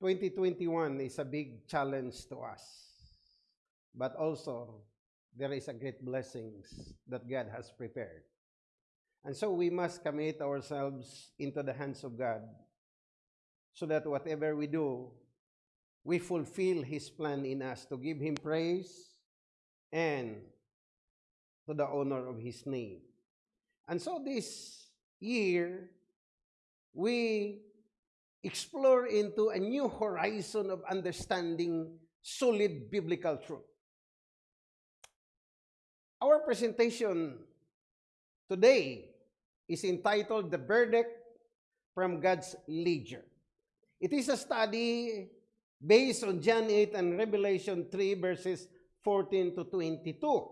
2021 is a big challenge to us. But also, there is a great blessings that God has prepared. And so we must commit ourselves into the hands of God so that whatever we do, we fulfill His plan in us to give Him praise and to the honor of His name. And so this year, we explore into a new horizon of understanding solid biblical truth. Our presentation today is entitled The Verdict from God's Ledger. It is a study based on John 8 and Revelation 3 verses 14 to 22.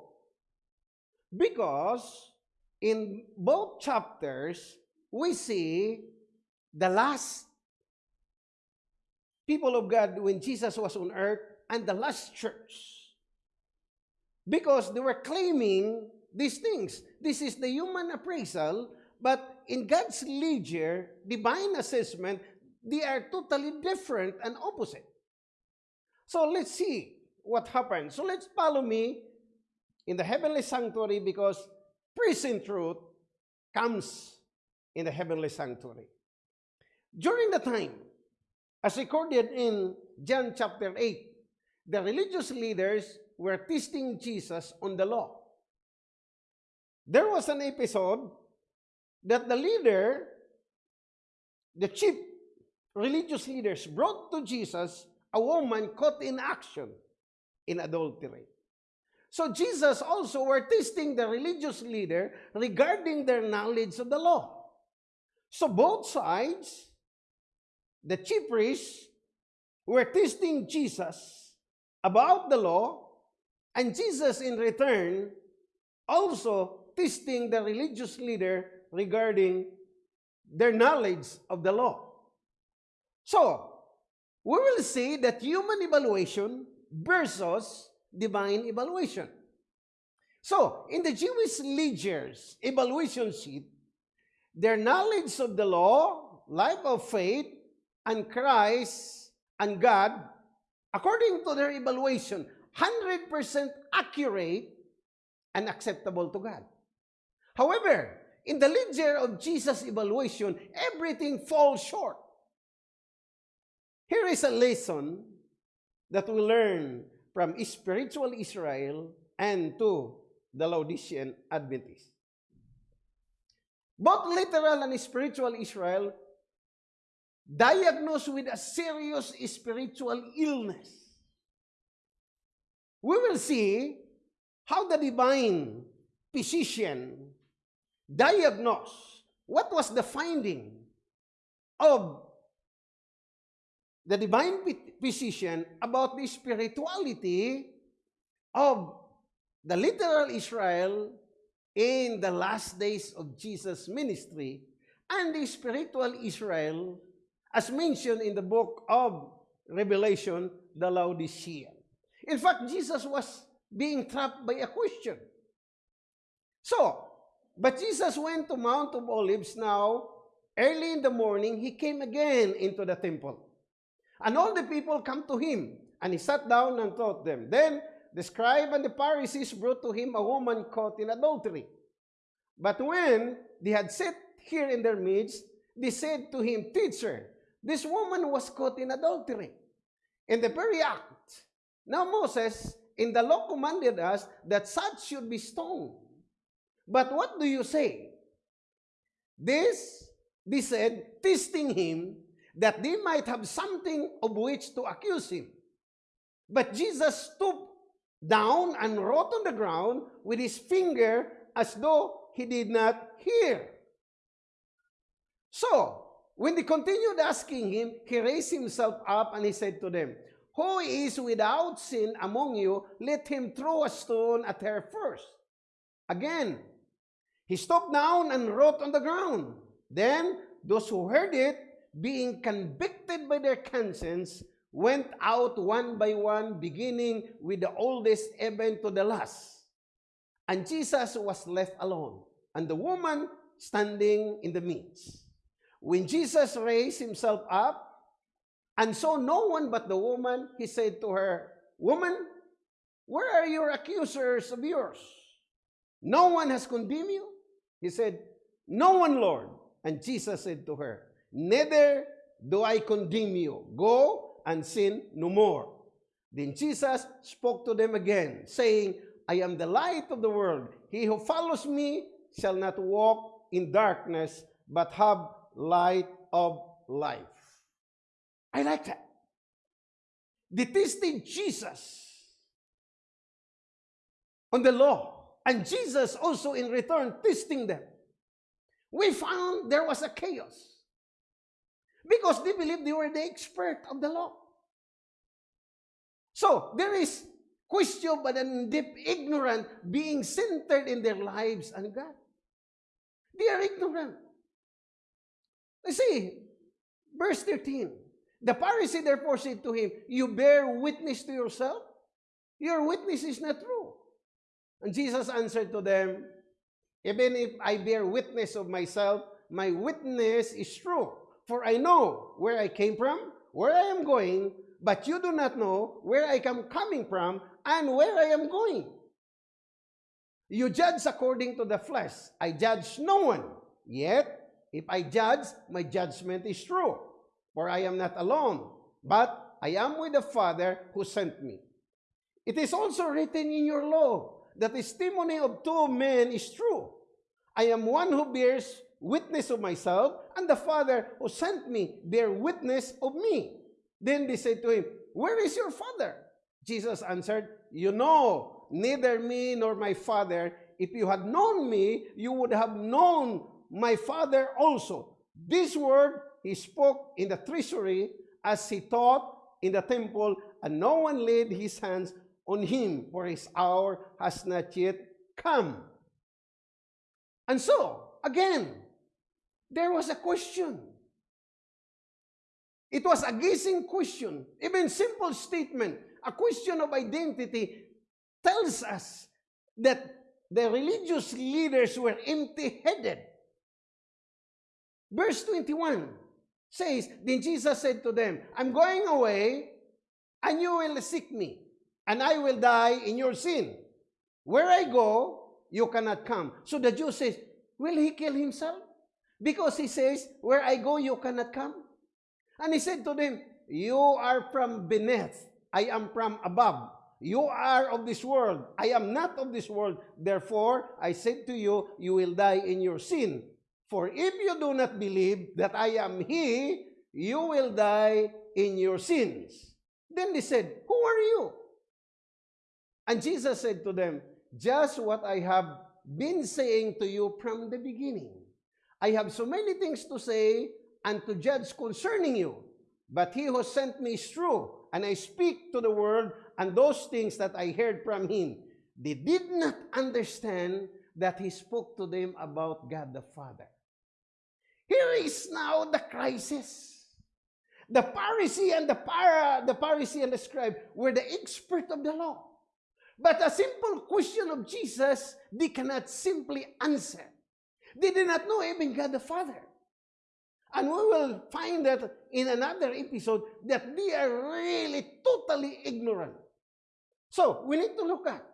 Because in both chapters, we see the last people of God when Jesus was on earth and the last church. Because they were claiming these things. This is the human appraisal, but in God's ledger, divine assessment, they are totally different and opposite. So let's see what happened. So let's follow me in the heavenly sanctuary because present truth comes in the heavenly sanctuary. During the time As recorded in John chapter 8, the religious leaders were testing Jesus on the law. There was an episode that the leader, the chief religious leaders, brought to Jesus a woman caught in action in adultery. So Jesus also were testing the religious leader regarding their knowledge of the law. So both sides the chief priests were testing Jesus about the law, and Jesus in return also testing the religious leader regarding their knowledge of the law. So, we will see that human evaluation versus divine evaluation. So, in the Jewish leaders' evaluation sheet, their knowledge of the law, life of faith, and Christ and God, according to their evaluation, 100% accurate and acceptable to God. However, in the ledger of Jesus' evaluation, everything falls short. Here is a lesson that we learn from spiritual Israel and to the Laodicean Adventists. Both literal and spiritual Israel diagnosed with a serious spiritual illness. We will see how the divine physician diagnosed what was the finding of the divine physician about the spirituality of the literal Israel in the last days of Jesus' ministry and the spiritual Israel as mentioned in the book of Revelation, the Laodicean. In fact, Jesus was being trapped by a question. So, but Jesus went to Mount of Olives now, early in the morning, he came again into the temple. And all the people come to him, and he sat down and taught them. Then the scribe and the Pharisees brought to him a woman caught in adultery. But when they had sat here in their midst, they said to him, Teacher, This woman was caught in adultery. In the very act. Now Moses, in the law commanded us that such should be stoned. But what do you say? This, they said, testing him, that they might have something of which to accuse him. But Jesus stooped down and wrote on the ground with his finger as though he did not hear. So, When they continued asking him, he raised himself up and he said to them, Who is without sin among you, let him throw a stone at her first. Again, he stooped down and wrote on the ground. Then those who heard it, being convicted by their conscience, went out one by one, beginning with the oldest even to the last. And Jesus was left alone, and the woman standing in the midst. When Jesus raised himself up, And so no one but the woman, he said to her, Woman, where are your accusers of yours? No one has condemned you? He said, No one, Lord. And Jesus said to her, Neither do I condemn you. Go and sin no more. Then Jesus spoke to them again, saying, I am the light of the world. He who follows me shall not walk in darkness, but have light of life. I like that. Tested Jesus on the law, and Jesus also in return testing them. We found there was a chaos because they believed they were the expert of the law. So there is question but and deep ignorant being centered in their lives and God. They are ignorant. See, verse 13. The Pharisee therefore said to him, You bear witness to yourself? Your witness is not true. And Jesus answered to them, Even if I bear witness of myself, my witness is true. For I know where I came from, where I am going, but you do not know where I am coming from and where I am going. You judge according to the flesh. I judge no one. Yet, if I judge, my judgment is true. For I am not alone, but I am with the Father who sent me. It is also written in your law the testimony of two men is true. I am one who bears witness of myself, and the Father who sent me bear witness of me. Then they said to him, Where is your Father? Jesus answered, You know neither me nor my Father. If you had known me, you would have known my Father also. This word he spoke in the treasury as he taught in the temple, and no one laid his hands on him, for his hour has not yet come. And so, again, there was a question. It was a guessing question, even simple statement, a question of identity tells us that the religious leaders were empty-headed. Verse 21 says, Then Jesus said to them, I'm going away, and you will seek me, and I will die in your sin. Where I go, you cannot come. So the Jew says, Will he kill himself? Because he says, Where I go, you cannot come. And he said to them, You are from beneath, I am from above. You are of this world, I am not of this world. Therefore, I said to you, you will die in your sin. For if you do not believe that I am He, you will die in your sins. Then they said, Who are you? And Jesus said to them, Just what I have been saying to you from the beginning. I have so many things to say and to judge concerning you, but he who sent me is true, and I speak to the world and those things that I heard from him. They did not understand that he spoke to them about God the Father. Here is now the crisis. The Pharisee and the, para, the Pharisee and the scribe were the expert of the law. But a simple question of Jesus, they cannot simply answer. They did not know even God the Father. And we will find that in another episode that they are really totally ignorant. So we need to look at.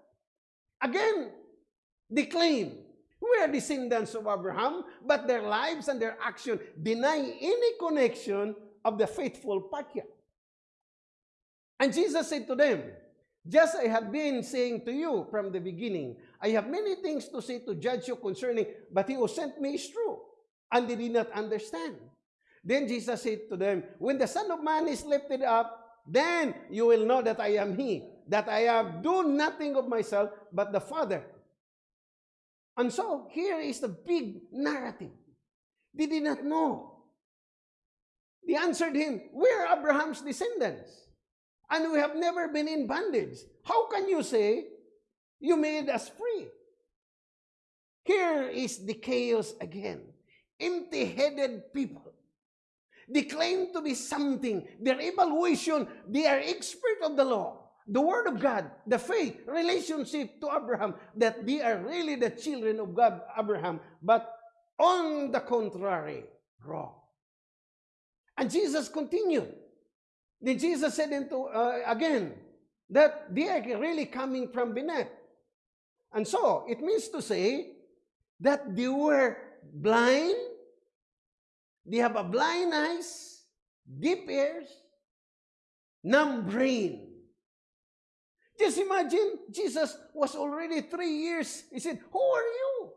Again, they claim we are descendants of Abraham, but their lives and their action deny any connection of the faithful patriarch. And Jesus said to them, Just I have been saying to you from the beginning, I have many things to say to judge you concerning, but he who sent me is true. And they did not understand. Then Jesus said to them, When the Son of Man is lifted up, then you will know that I am he, that I have do nothing of myself, but the Father. And so, here is the big narrative. They did not know. They answered him, We are Abraham's descendants, and we have never been in bondage. How can you say you made us free? Here is the chaos again. Empty-headed people. They claim to be something. Their evaluation, they are expert of the law, the word of God, the faith, relationship to Abraham, that they are really the children of God, Abraham. But on the contrary, wrong. And Jesus continued. Then Jesus said into uh, again that they are really coming from beneath. And so it means to say that they were blind, they have a blind eyes, deep ears, numb brain. Just imagine, Jesus was already three years. He said, Who are you?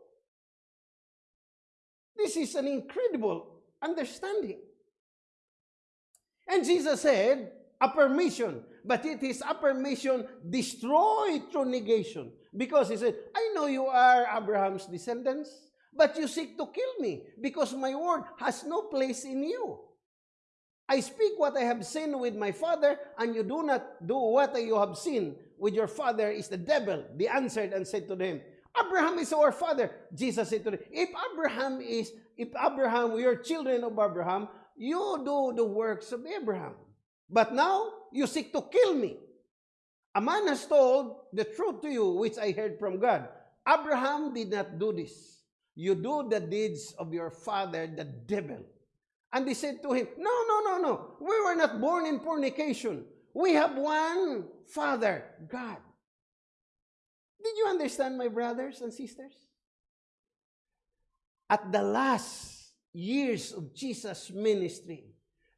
This is an incredible understanding. And Jesus said, a permission, but it is a permission destroyed through negation. Because he said, I know you are Abraham's descendants, but you seek to kill me because my word has no place in you. I speak what I have seen with my father, and you do not do what you have seen with your father is the devil. They answered and said to them, Abraham is our father. Jesus said to them, If Abraham is, if Abraham, we are children of Abraham, you do the works of Abraham. But now you seek to kill me. A man has told the truth to you, which I heard from God. Abraham did not do this. You do the deeds of your father, the devil. And they said to him, No, no, no, no. We were not born in fornication. We have one Father, God. Did you understand, my brothers and sisters? At the last years of Jesus' ministry,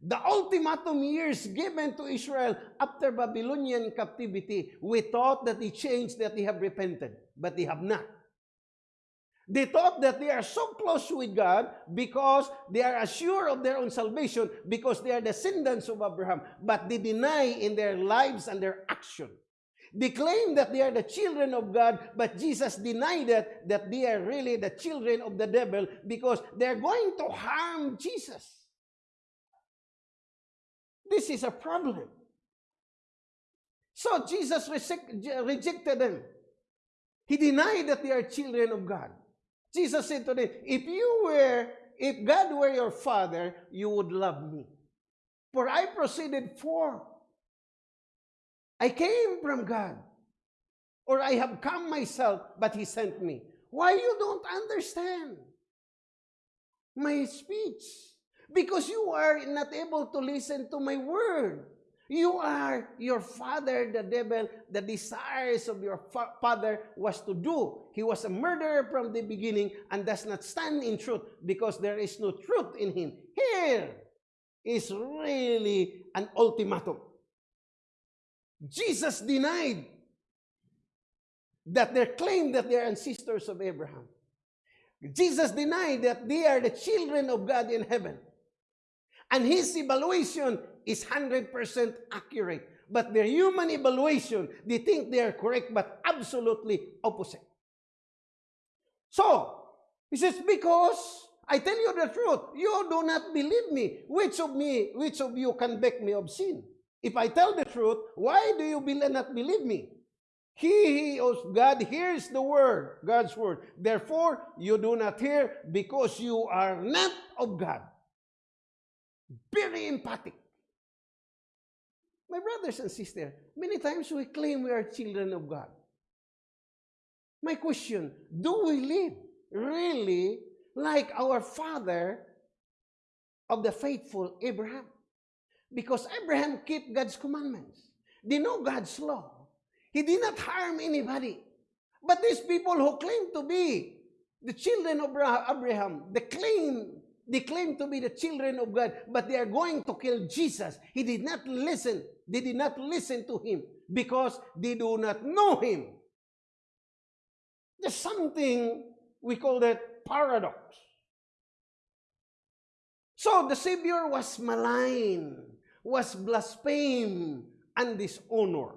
the ultimatum years given to Israel after Babylonian captivity, we thought that they changed, that they have repented, but they have not. They thought that they are so close with God because they are assured of their own salvation because they are descendants of Abraham, but they deny in their lives and their action. They claim that they are the children of God, but Jesus denied that, that they are really the children of the devil because they're going to harm Jesus. This is a problem. So Jesus rejected them. He denied that they are children of God. Jesus said to them, if you were, if God were your father, you would love me. For I proceeded forth. I came from God. Or I have come myself, but he sent me. Why you don't understand my speech? Because you are not able to listen to my word. You are your father, the devil. The desires of your fa father was to do. He was a murderer from the beginning and does not stand in truth because there is no truth in him. Here is really an ultimatum. Jesus denied that they claim that they are ancestors of Abraham. Jesus denied that they are the children of God in heaven. And his evaluation is 100% accurate. But their human evaluation, they think they are correct, but absolutely opposite. So, he says, because I tell you the truth, you do not believe me. Which of me, which of you can convict me of sin? If I tell the truth, why do you not believe me? He of God hears the word, God's word. Therefore, you do not hear because you are not of God. Very emphatic. My brothers and sisters, many times we claim we are children of God. My question, do we live really like our father of the faithful Abraham? Because Abraham kept God's commandments. They know God's law. He did not harm anybody. But these people who claim to be the children of Abraham, they claim they claim to be the children of God, but they are going to kill Jesus. He did not listen. They did not listen to him because they do not know him. There's something we call that paradox. So the Savior was maligned, was blasphemed, and dishonored.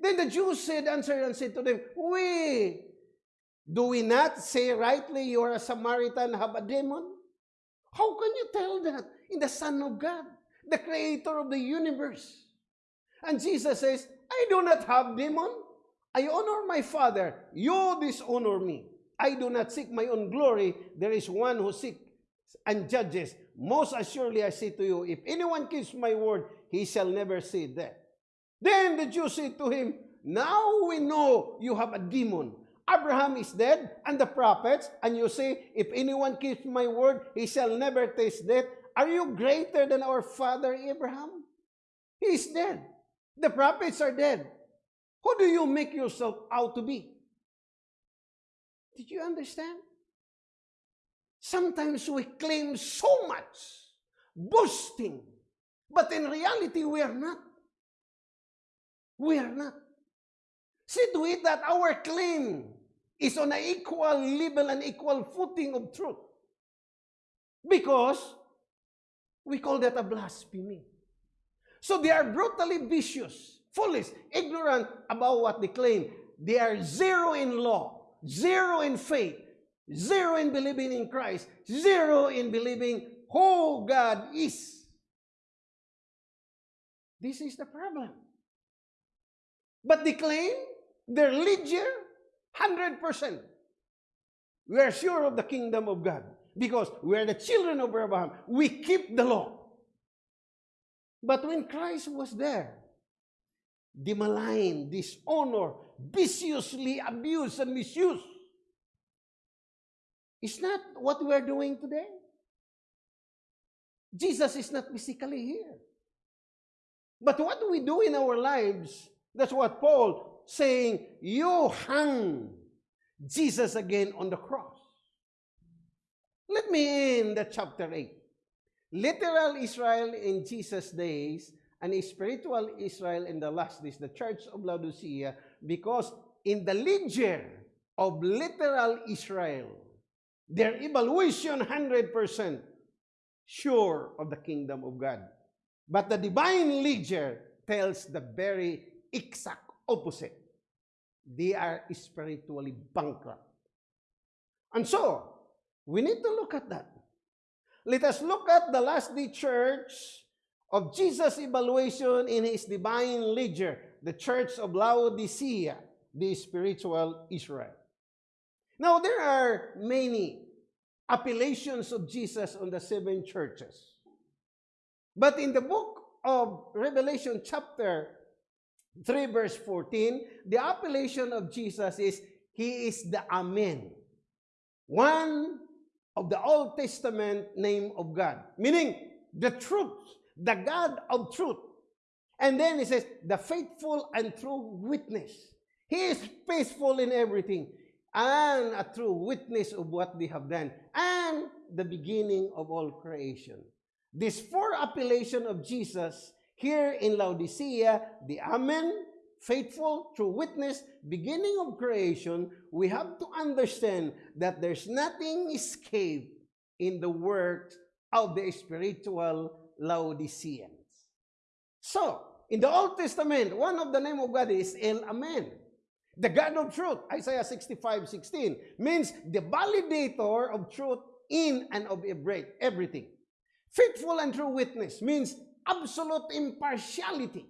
Then the Jews said, answered and said to them, We Do we not say rightly you are a Samaritan, have a demon? How can you tell that in the Son of God, the creator of the universe? And Jesus says, I do not have demon. I honor my Father. You dishonor me. I do not seek my own glory. There is one who seeks and judges. Most assuredly I say to you, if anyone keeps my word, he shall never see death. Then the Jews said to him, Now we know you have a demon. Abraham is dead, and the prophets, and you say, If anyone keeps my word, he shall never taste death. Are you greater than our father Abraham? He is dead. The prophets are dead. Who do you make yourself out to be? Did you understand? Sometimes we claim so much, boasting, but in reality, we are not. We are not. See to it that our claim is on an equal level and equal footing of truth. Because we call that a blasphemy. So they are brutally vicious, foolish, ignorant about what they claim. They are zero in law, zero in faith, zero in believing in Christ, zero in believing who God is. This is the problem. But they claim they're legion 100%. We are sure of the kingdom of God because we are the children of Abraham. We keep the law. But when Christ was there, the malign, dishonor, viciously abused and misused. Is not what we are doing today. Jesus is not physically here. But what do we do in our lives? That's what Paul saying, you hung Jesus again on the cross. Let me end the chapter 8. Literal Israel in Jesus' days and spiritual Israel in the last days, the church of Laodicea, because in the ledger of literal Israel, their evaluation 100% sure of the kingdom of God. But the divine ledger tells the very exact opposite. They are spiritually bankrupt. And so, we need to look at that. Let us look at the last day church of Jesus' evaluation in his divine ledger, the church of Laodicea, the spiritual Israel. Now, there are many appellations of Jesus on the seven churches. But in the book of Revelation, chapter 3, verse 14, the appellation of Jesus is He is the Amen. One of the Old Testament name of God, meaning the truth, the God of truth. And then he says, the faithful and true witness. He is faithful in everything and a true witness of what they have done and the beginning of all creation. This four appellation of Jesus here in Laodicea, the Amen, faithful, true witness, beginning of creation, we have to understand that there's nothing escape in the works of the spiritual Laodiceans. So, in the Old Testament, one of the name of God is El Amen. The God of truth, Isaiah 65, 16, means the validator of truth in and of everything. Faithful and true witness means absolute impartiality.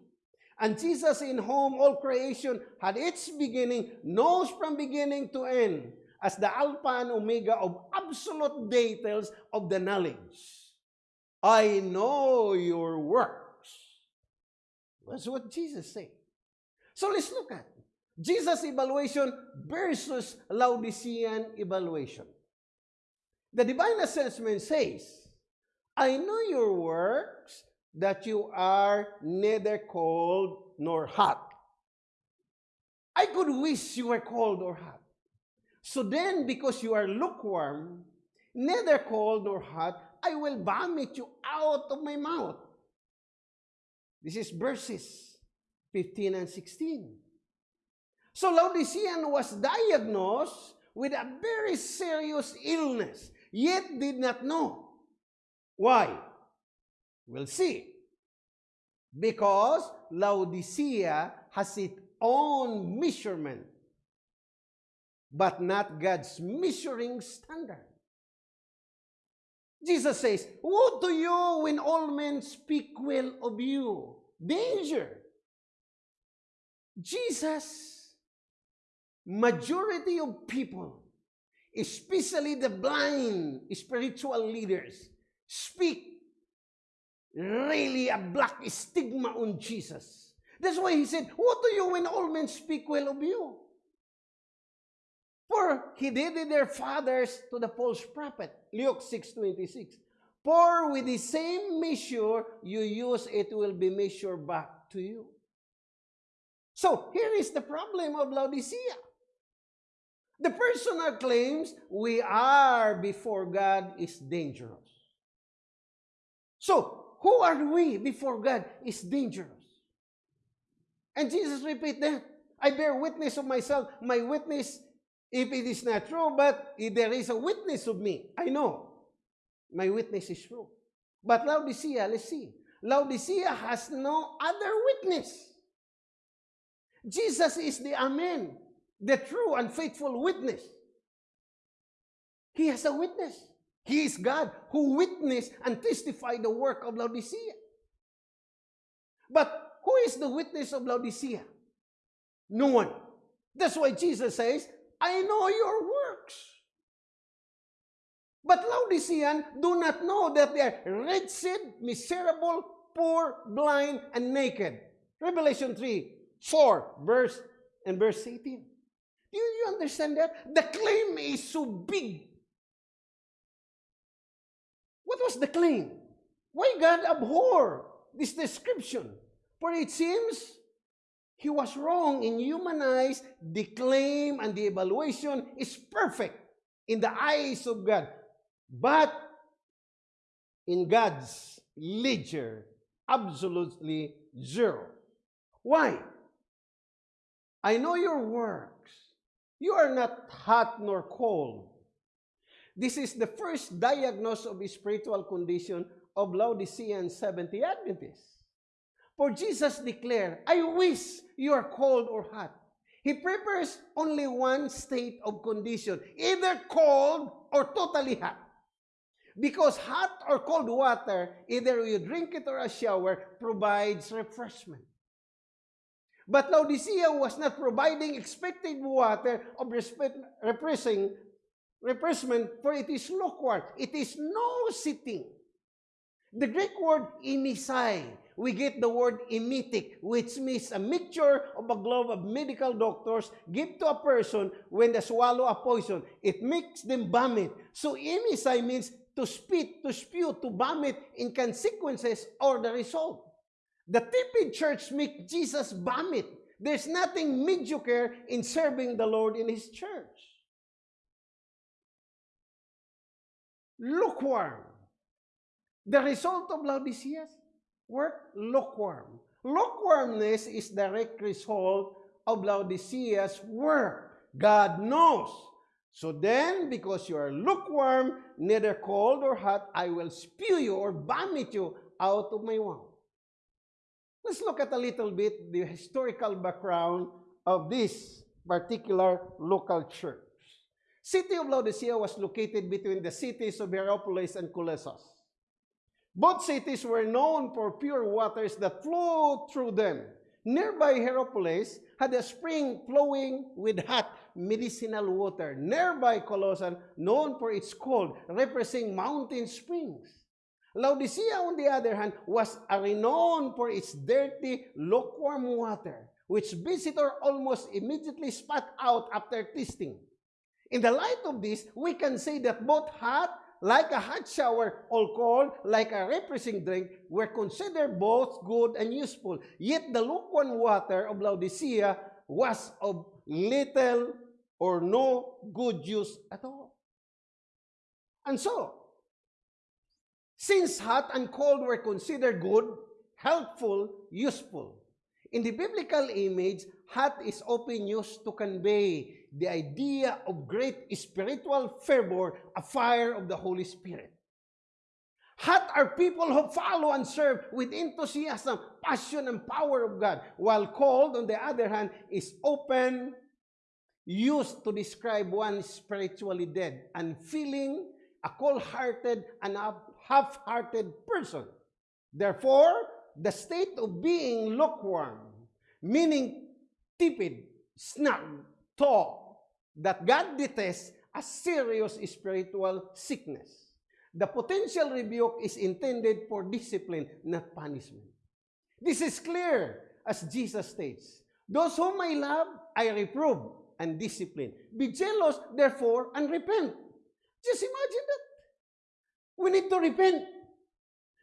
And Jesus in whom all creation had its beginning, knows from beginning to end, as the Alpha and Omega of absolute details of the knowledge. I know your works. That's what Jesus said. So let's look at Jesus' evaluation versus Laodicean evaluation. The divine assessment says, I know your works, that you are neither cold nor hot. I could wish you were cold or hot. So then, because you are lukewarm, neither cold nor hot, I will vomit you out of my mouth. This is verses 15 and 16. So Laodicean was diagnosed with a very serious illness, yet did not know. Why? We'll see. Because Laodicea has its own measurement, but not God's measuring standard. Jesus says, Woe to you when all men speak well of you. Danger. Jesus, majority of people, especially the blind spiritual leaders, speak really a black stigma on Jesus. That's why he said, What do you when all men speak well of you? For he did it their fathers to the false prophet. Luke 6.26. For with the same measure you use, it will be measured back to you. So here is the problem of Laodicea. The personal claims we are before God is dangerous. So, who are we before God is dangerous. And Jesus repeat that. I bear witness of myself. My witness, if it is not true, but if there is a witness of me, I know my witness is true. But Laodicea, let's see. Laodicea has no other witness. Jesus is the Amen, the true and faithful witness. He has a witness. He is God who witnessed and testified the work of Laodicea. But who is the witness of Laodicea? No one. That's why Jesus says, I know your works. But Laodicean do not know that they are wretched, miserable, poor, blind, and naked. Revelation 3, 4, verse and verse 18. Do you understand that? The claim is so big. What was the claim? Why God abhor this description? For it seems he was wrong in human eyes. The claim and the evaluation is perfect in the eyes of God. But in God's ledger, absolutely zero. Why? I know your works. You are not hot nor cold. This is the first diagnosis of spiritual condition of Laodicean Seventh day Adventists. For Jesus declared, I wish you are cold or hot. He prefers only one state of condition, either cold or totally hot. Because hot or cold water, either you drink it or a shower, provides refreshment. But Laodicea was not providing expected water of refreshing, refreshment, for it is lukewarm. It is no sitting. The Greek word imisai, we get the word emetic, which means a mixture of a glove of medical doctors give to a person when they swallow a poison. It makes them vomit. So emisai means to spit, to spew, to vomit in consequences or the result. The tepid church make Jesus vomit. There's nothing mediocre in serving the Lord in His church. Lukewarm. The result of Laodicea's work, lukewarm. Lukewarmness is direct result of Laodicea's work. God knows. So then, because you are lukewarm, neither cold or hot, I will spew you or vomit you out of my mouth. Let's look at a little bit the historical background of this particular local church. City of Laodicea was located between the cities of Hierapolis and Colossus. Both cities were known for pure waters that flowed through them. Nearby Hierapolis had a spring flowing with hot medicinal water. Nearby Colossus, known for its cold, representing mountain springs. Laodicea, on the other hand, was renowned for its dirty, lukewarm water, which visitor almost immediately spat out after tasting. In the light of this, we can say that both hot, like a hot shower, or cold, like a refreshing drink, were considered both good and useful. Yet the lukewarm water of Laodicea was of little or no good use at all. And so, Since hot and cold were considered good, helpful, useful. In the biblical image, hot is often used to convey the idea of great spiritual fervor, a fire of the Holy Spirit. Hot are people who follow and serve with enthusiasm, passion, and power of God, while cold, on the other hand, is open, used to describe one spiritually dead, unfeeling, a cold-hearted, and a half-hearted person. Therefore, the state of being lukewarm, meaning tepid, snug, tall, that God detests a serious spiritual sickness. The potential rebuke is intended for discipline, not punishment. This is clear, as Jesus states. Those whom I love, I reprove and discipline. Be jealous, therefore, and repent. Just imagine that. We need to repent.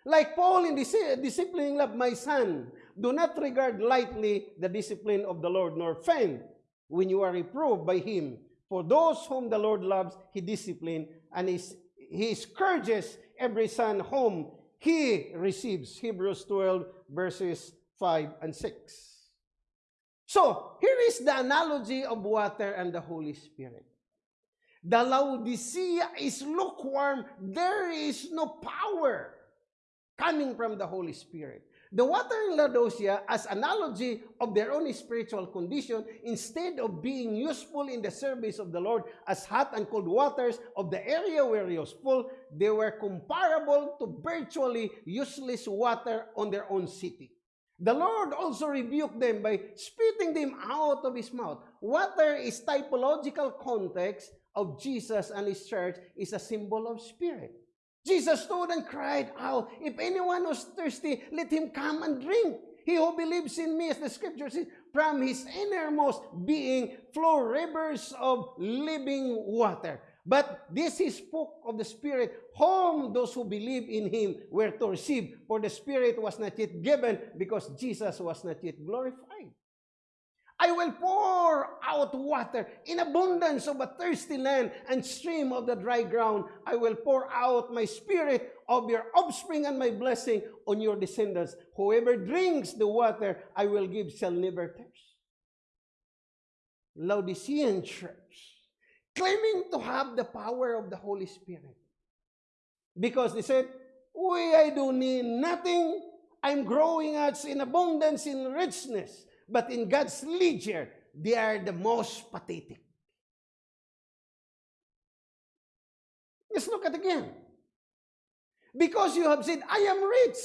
Like Paul in dis- disciplining love, my son, do not regard lightly the discipline of the Lord, nor faint when you are reproved by him. For those whom the Lord loves, he disciplines, and he scourges every son whom he receives. Hebrews 12, verses 5 and 6. So, here is the analogy of water and the Holy Spirit. The Laodicea is lukewarm. There is no power coming from the Holy Spirit. The water in Laodicea, as analogy of their own spiritual condition, instead of being useful in the service of the Lord as hot and cold waters of the area where he was full, they were comparable to virtually useless water on their own city. The Lord also rebuked them by spitting them out of his mouth. Water is typological context of Jesus and his church is a symbol of spirit. Jesus stood and cried out, If anyone was thirsty, let him come and drink. He who believes in me, as the scripture says, from his innermost being flow rivers of living water. But this he spoke of the Spirit, whom those who believe in him were to receive, for the Spirit was not yet given, because Jesus was not yet glorified. I will pour out water in abundance of a thirsty land and stream of the dry ground. I will pour out my spirit of your offspring and my blessing on your descendants. Whoever drinks the water I will give shall never thirst. Laodicean church, claiming to have the power of the Holy Spirit. Because they said, We, I do need nothing. I'm growing as in abundance, in richness. But in God's ledger, they are the most pathetic. Let's look at again. Because you have said, I am rich.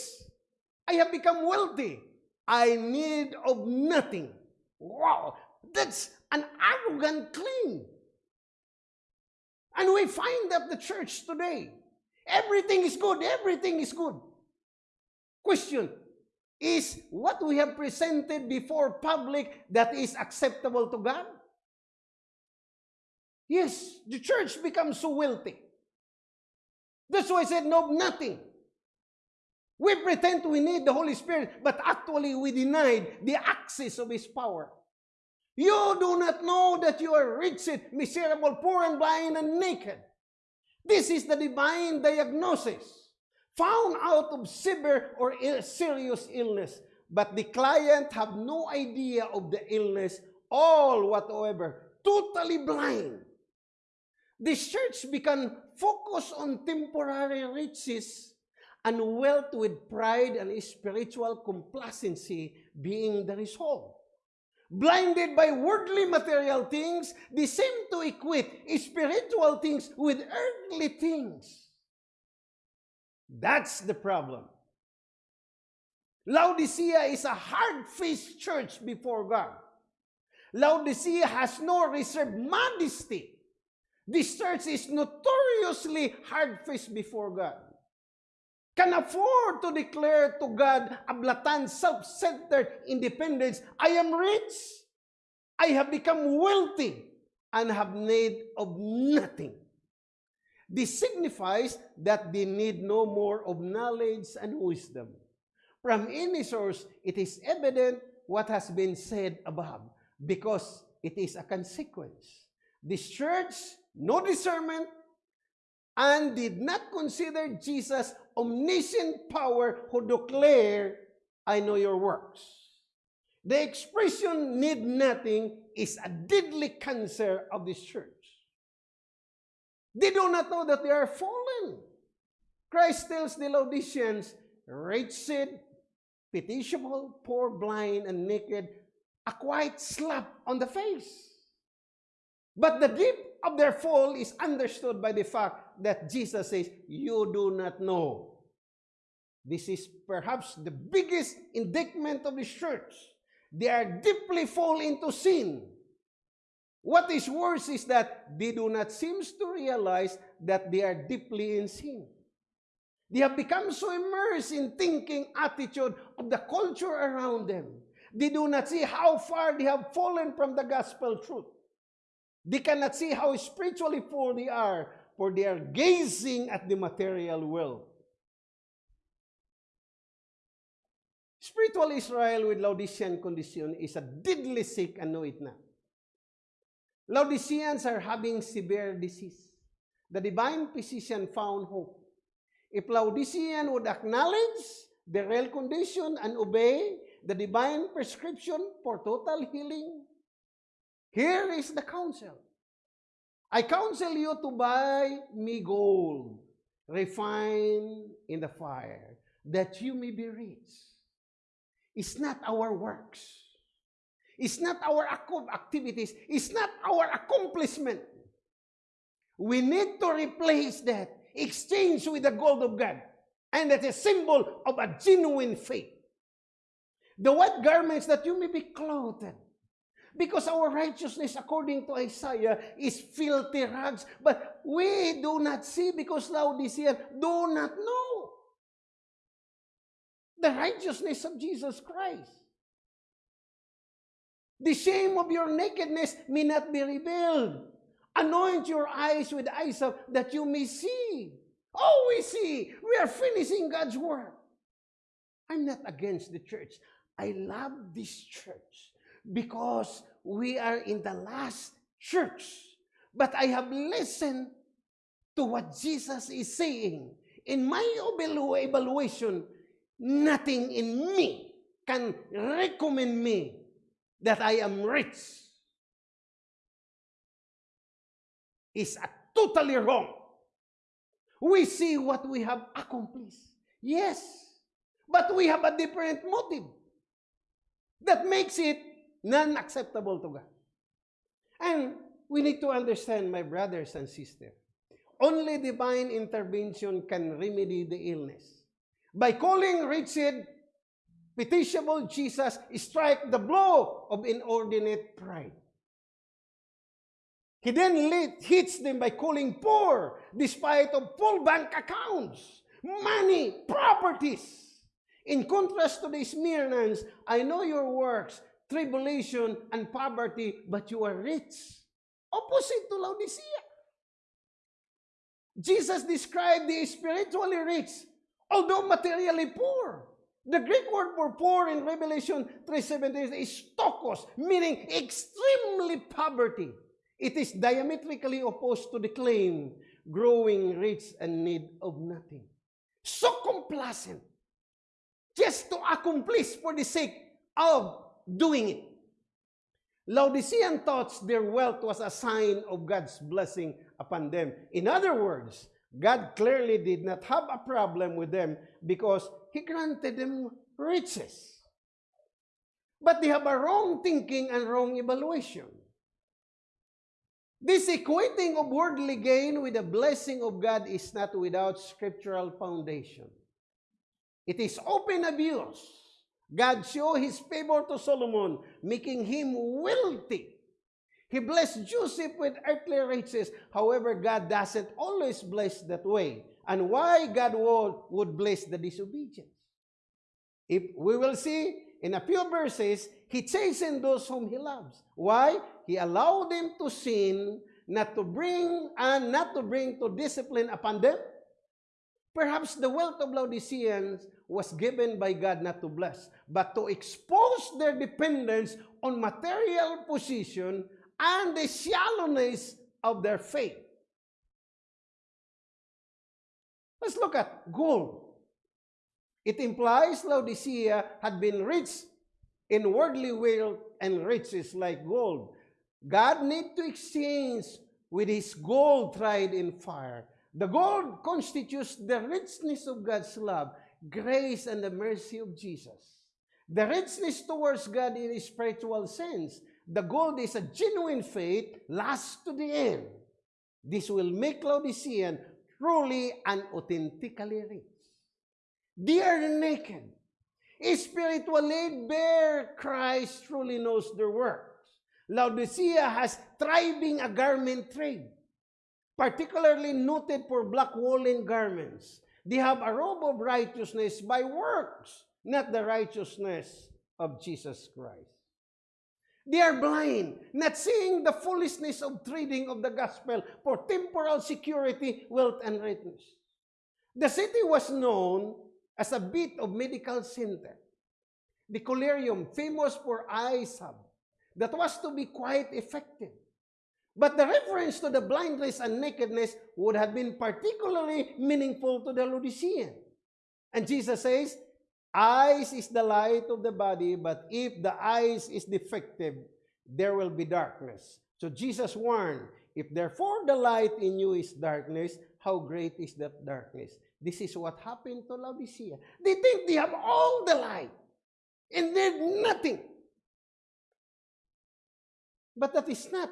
I have become wealthy. I need of nothing. Wow, that's an arrogant claim. And we find that the church today, everything is good, everything is good. Question, is what we have presented before public that is acceptable to God? Yes, the church becomes so wealthy. That's why I said no, nothing. We pretend we need the Holy Spirit, but actually we denied the access of His power. You do not know that you are wretched, miserable, poor, and blind, and naked. This is the divine diagnosis found out of severe or serious illness, but the client have no idea of the illness, all whatsoever, totally blind. The church began focus on temporary riches and wealth with pride and spiritual complacency being the result. Blinded by worldly material things, they seem to equate spiritual things with earthly things. That's the problem. Laodicea is a hard-faced church before God. Laodicea has no reserved modesty. This church is notoriously hard-faced before God. Can afford to declare to God a blatant, self-centered independence. I am rich. I have become wealthy and have need of nothing. This signifies that they need no more of knowledge and wisdom. From any source, it is evident what has been said above, because it is a consequence. This church, no discernment, and did not consider Jesus omniscient power who declare, I know your works. The expression need nothing is a deadly cancer of this church. They do not know that they are fallen. Christ tells the Laodiceans, wretched, pitiable, poor, blind, and naked, a quiet slap on the face. But the deep of their fall is understood by the fact that Jesus says, You do not know. This is perhaps the biggest indictment of the church. They are deeply fall into sin. What is worse is that they do not seem to realize that they are deeply in sin. They have become so immersed in thinking attitude of the culture around them. They do not see how far they have fallen from the gospel truth. They cannot see how spiritually poor they are, for they are gazing at the material world. spiritual Israel with Laodicean condition is a deadly sick and know it not. Laodiceans are having severe disease. The divine physician found hope. If Laodicean would acknowledge the real condition and obey the divine prescription for total healing, here is the counsel. I counsel you to buy me gold, refined in the fire, that you may be rich. It's not our works. It's not our ac- activities. It's not our accomplishment. We need to replace that, exchange with the gold of God. And that's a symbol of a genuine faith. The white garments that you may be clothed. Because our righteousness, according to Isaiah, is filthy rags. But we do not see because Laodicea do not know the righteousness of Jesus Christ. The shame of your nakedness may not be revealed. Anoint your eyes with hyssop that you may see. Oh, we see. We are finishing God's work. I'm not against the church. I love this church because we are in the last church. But I have listened to what Jesus is saying. In my evalu- evaluation, nothing in me can recommend me that I am rich. Is a totally wrong. We see what we have accomplished. Yes. But we have a different motive that makes it non-acceptable to God. And we need to understand, my brothers and sisters, only divine intervention can remedy the illness. By calling wretched, pitiable Jesus, strike the blow of inordinate pride. He then lit, hits them by calling poor, despite of full bank accounts, money, properties. In contrast to the Smyrnans, I know your works, tribulation and poverty, but you are rich. Opposite to Laodicea. Jesus described the spiritually rich, although materially poor. The Greek word for poor in Revelation 3.17 is stokos, meaning extremely poverty. It is diametrically opposed to the claim, growing rich and need of nothing. So complacent, just to accomplish for the sake of doing it. Laodicean thought their wealth was a sign of God's blessing upon them. In other words, God clearly did not have a problem with them because He granted them riches. But they have a wrong thinking and wrong evaluation. This equating of worldly gain with the blessing of God is not without scriptural foundation. It is open abuse. God showed his favor to Solomon, making him wealthy. He blessed Joseph with earthly riches. However, God doesn't always bless that way. And why God would, would bless the disobedience? If we will see in a few verses, he chastened those whom he loves. Why? He allowed them to sin, not to bring and not to bring to discipline upon them. Perhaps the wealth of Laodiceans was given by God not to bless, but to expose their dependence on material position and the shallowness of their faith. Let's look at gold. It implies Laodicea had been rich in worldly wealth and riches like gold. God need to exchange with his gold tried in fire. The gold constitutes the richness of God's love, grace, and the mercy of Jesus. The richness towards God in a spiritual sense. The gold is a genuine faith, lasts to the end. This will make Laodicean truly and authentically rich. They are naked. Spiritually bare Christ truly knows their works. Laodicea has thriving a garment trade, particularly noted for black woolen garments. They have a robe of righteousness by works, not the righteousness of Jesus Christ. They are blind, not seeing the foolishness of trading of the gospel for temporal security, wealth, and richness. The city was known as a bit of medical center. the collyrium, famous for eye that was to be quite effective. But the reference to the blindness and nakedness would have been particularly meaningful to the Laodicean. And Jesus says, Eyes is the light of the body, but if the eyes is defective, there will be darkness. So Jesus warned, if therefore the light in you is darkness, how great is that darkness? This is what happened to Laodicea. They think they have all the light, and they're nothing. But that is not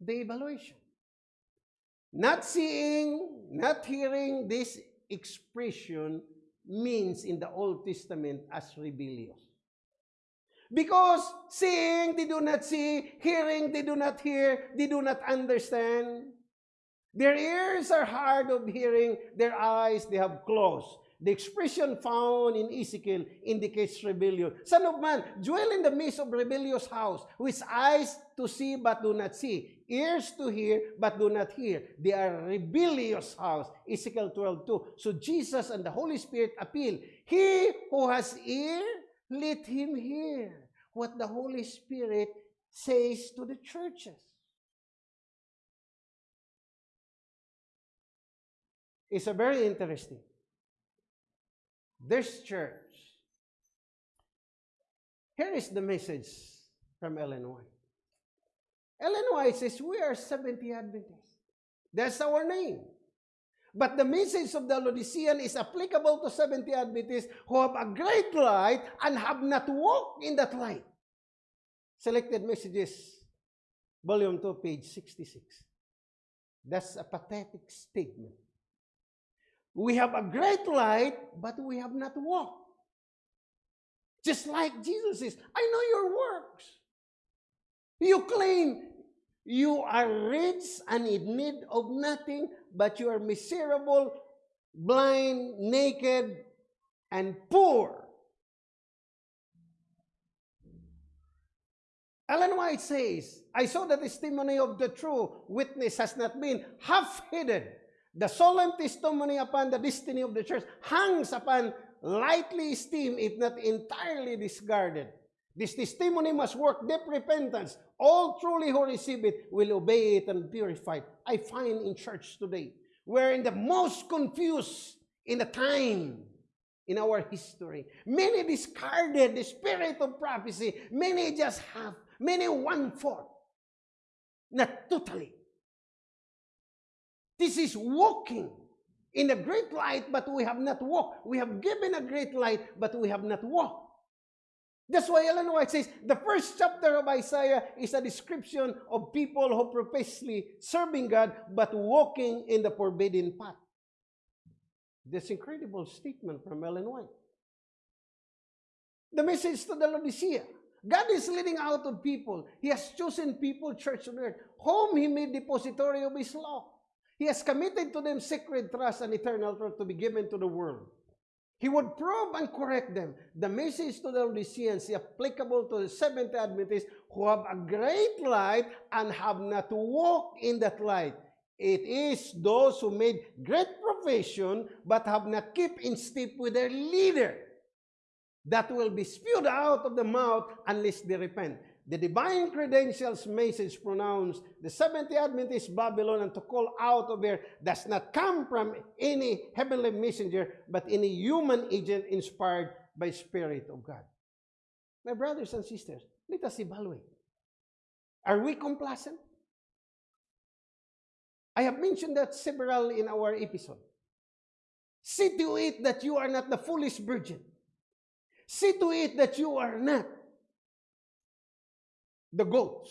the evaluation. Not seeing, not hearing this expression means in the Old Testament as rebellious. Because seeing, they do not see, hearing, they do not hear, they do not understand. Their ears are hard of hearing, their eyes they have closed. The expression found in Ezekiel indicates rebellion. Son of man, dwell in the midst of rebellious house, with eyes to see but do not see, ears to hear but do not hear. They are rebellious house. Ezekiel 12, 2. So Jesus and the Holy Spirit appeal. He who has ear, let him hear what the Holy Spirit says to the churches. It's a very interesting. This church. Here is the message from Ellen White. Ellen White says, We are 70 Adventists. That's our name. But the message of the Laodicean is applicable to 70 Adventists who have a great light and have not walked in that light. Selected Messages, Volume 2, page 66. That's a pathetic statement. We have a great light, but we have not walked. Just like Jesus says, I know your works. You claim you are rich and in need of nothing, but you are miserable, blind, naked, and poor. Ellen White says, I saw the testimony of the true witness has not been half-hidden The solemn testimony upon the destiny of the church hangs upon lightly esteemed, if not entirely discarded. This testimony must work deep repentance. All truly who receive it will obey it and purify it. I find in church today, we're in the most confused in the time in our history. Many discarded the spirit of prophecy. Many just have, many one-fourth. Not totally. This is walking in a great light, but we have not walked. We have given a great light, but we have not walked. That's why Ellen White says the first chapter of Isaiah is a description of people who professly serving God but walking in the forbidden path. This incredible statement from Ellen White. The message to the Laodicea. God is leading out of people. He has chosen people, church on earth, whom He made depository of His law. He has committed to them sacred trust and eternal truth to be given to the world. He would probe and correct them. The message to the Laodiceans is applicable to the Seventh Adventists who have a great light and have not walked in that light. It is those who made great profession but have not kept in step with their leader that will be spewed out of the mouth unless they repent. The divine credentials message pronounced the 70 Adventist Babylon and to call out of here does not come from any heavenly messenger, but any human agent inspired by Spirit of God. My brothers and sisters, let us evaluate. Are we complacent? I have mentioned that several in our episode. See to it that you are not the foolish virgin. See to it that you are not the goats.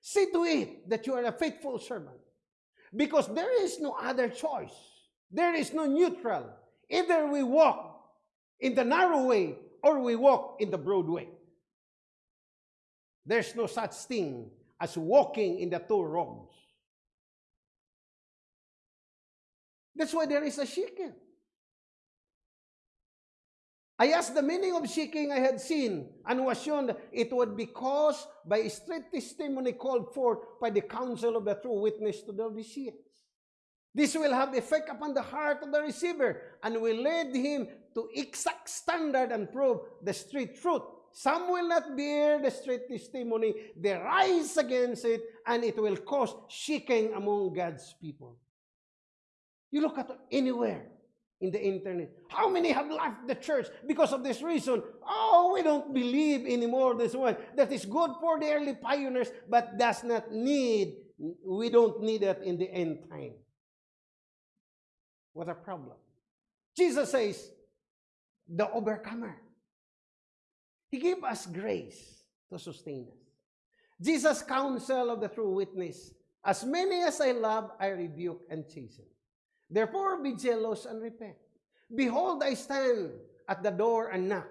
See to it that you are a faithful servant. Because there is no other choice. There is no neutral. Either we walk in the narrow way or we walk in the broad way. There's no such thing as walking in the two roads. That's why there is a shaking. I asked the meaning of seeking I had seen, and was shown it would be caused by a strict testimony called forth by the counsel of the true witness to the Laodiceans. This will have effect upon the heart of the receiver and will lead him to exact standard and prove the straight truth some will not bear the straight testimony, they rise against it, and it will cause shaking among God's people. You look at anywhere in the internet. How many have left the church because of this reason? Oh, we don't believe anymore this one. That is good for the early pioneers, but does not need, we don't need it in the end time. What a problem. Jesus says, the overcomer. He gave us grace to sustain us. Jesus' counsel of the true witness, as many as I love, I rebuke and chasten. Therefore, be jealous and repent. Behold, I stand at the door and knock.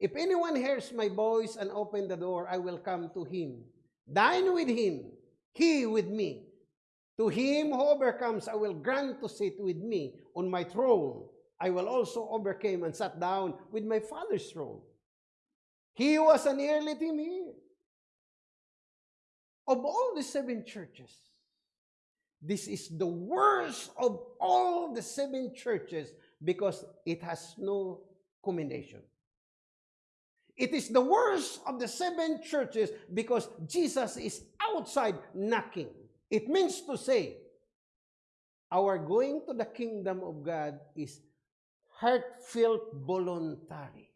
If anyone hears my voice and open the door, I will come to him, dine with him, he with me. To him who overcomes, I will grant to sit with me on my throne. I will also overcame and sat down with my father's throne. He was an early team here. Of all the seven churches, this is the worst of all the seven churches because it has no commendation. It is the worst of the seven churches because Jesus is outside knocking. It means to say, our going to the kingdom of God is heartfelt, voluntary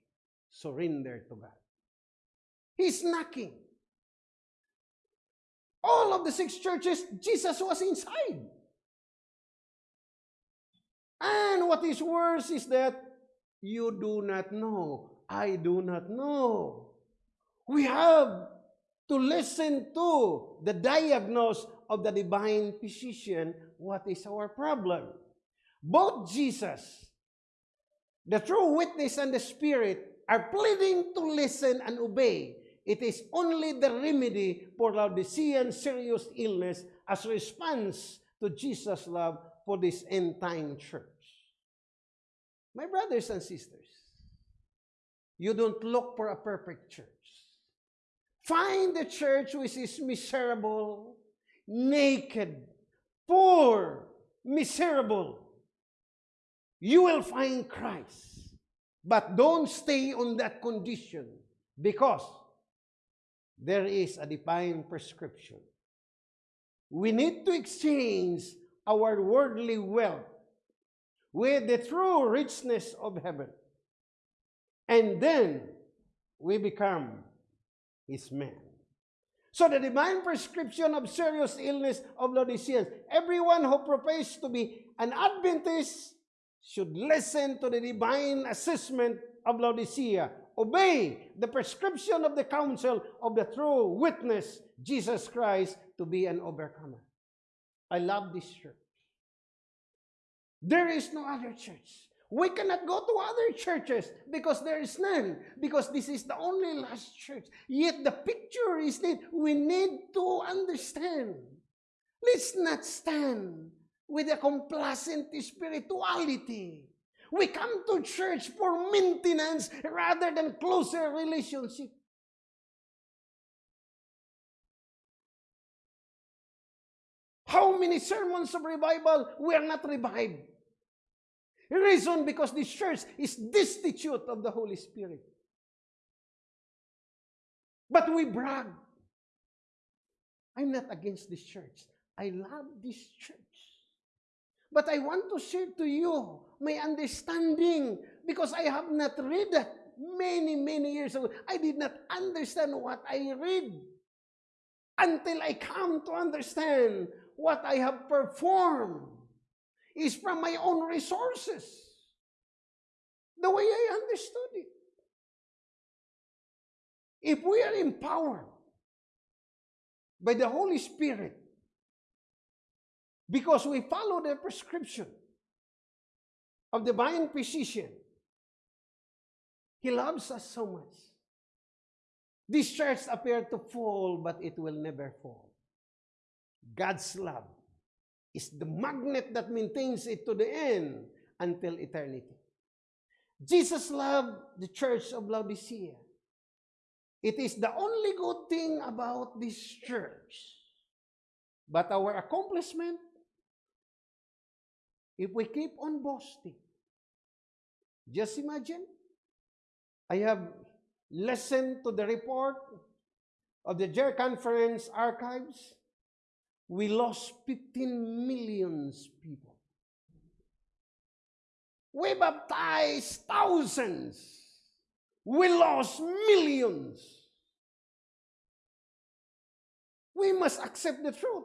surrender to God. He's knocking. All of the six churches, Jesus was inside. And what is worse is that you do not know. I do not know. We have to listen to the diagnosis of the divine physician. What is our problem? Both Jesus, the true witness, and the Spirit are pleading to listen and obey it is only the remedy for Laodicean serious illness as response to Jesus' love for this end time church. My brothers and sisters, you don't look for a perfect church. Find a church which is miserable, naked, poor, miserable. You will find Christ. But don't stay on that condition because there is a divine prescription. We need to exchange our worldly wealth with the true richness of heaven. And then we become his man. So the divine prescription of serious illness of Laodiceans, everyone who professes to be an Adventist should listen to the divine assessment of Laodicea obey the prescription of the counsel of the true witness, Jesus Christ, to be an overcomer. I love this church. There is no other church. We cannot go to other churches because there is none, because this is the only last church. Yet the picture is that we need to understand. Let's not stand with a complacent spirituality. We come to church for maintenance rather than closer relationship. How many sermons of revival we are not revived? Reason because this church is destitute of the Holy Spirit. But we brag. I'm not against this church. I love this church. But I want to share to you my understanding because I have not read many, many years ago. I did not understand what I read until I come to understand what I have performed is from my own resources. The way I understood it. If we are empowered by the Holy Spirit because we follow the prescription of divine physician. He loves us so much. This church appeared to fall, but it will never fall. God's love is the magnet that maintains it to the end until eternity. Jesus loved the church of Laodicea. It is the only good thing about this church. But our accomplishment if we keep on boasting, just imagine, I have listen to the report of the JER Conference archives, we lost 15 millions people. We baptized thousands. We lost millions. We must accept the truth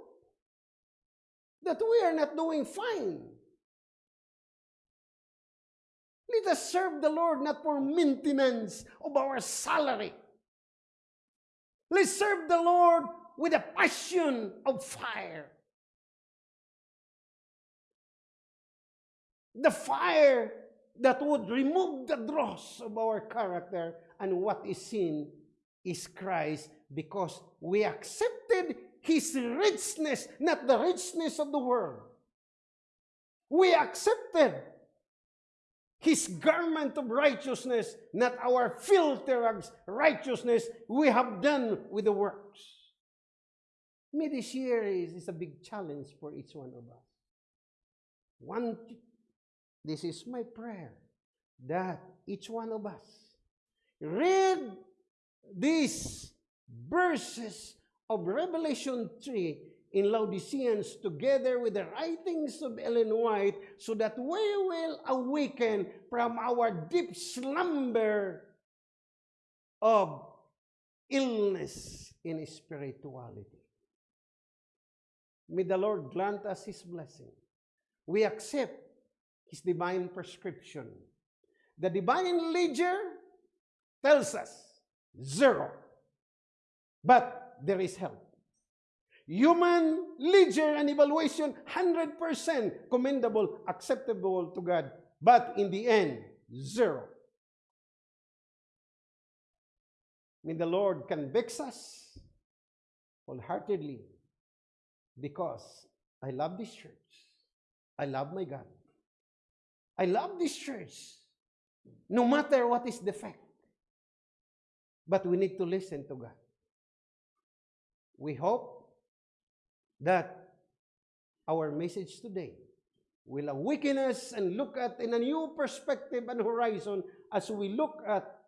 that we are not doing fine. Let us serve the Lord not for maintenance of our salary. Let's serve the Lord with a passion of fire. The fire that would remove the dross of our character and what is sin is Christ because we accepted His richness, not the richness of the world. We accepted His garment of righteousness, not our filthy rags righteousness we have done with the works. May this year is, is a big challenge for each one of us. One, this is my prayer that each one of us read these verses of Revelation 3 in Laodiceans together with the writings of Ellen White so that we will awaken from our deep slumber of illness in spirituality. May the Lord grant us His blessing. We accept His divine prescription. The divine ledger tells us zero. But there is help. Human ledger and evaluation, 100% commendable, acceptable to God. But in the end, zero. May the Lord convicts us wholeheartedly because I love this church. I love my God. I love this church. No matter what is the fact. But we need to listen to God. We hope that our message today will awaken us and look at in a new perspective and horizon as we look at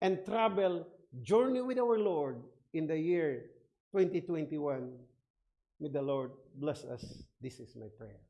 and travel journey with our Lord in the year 2021. May the Lord bless us. This is my prayer.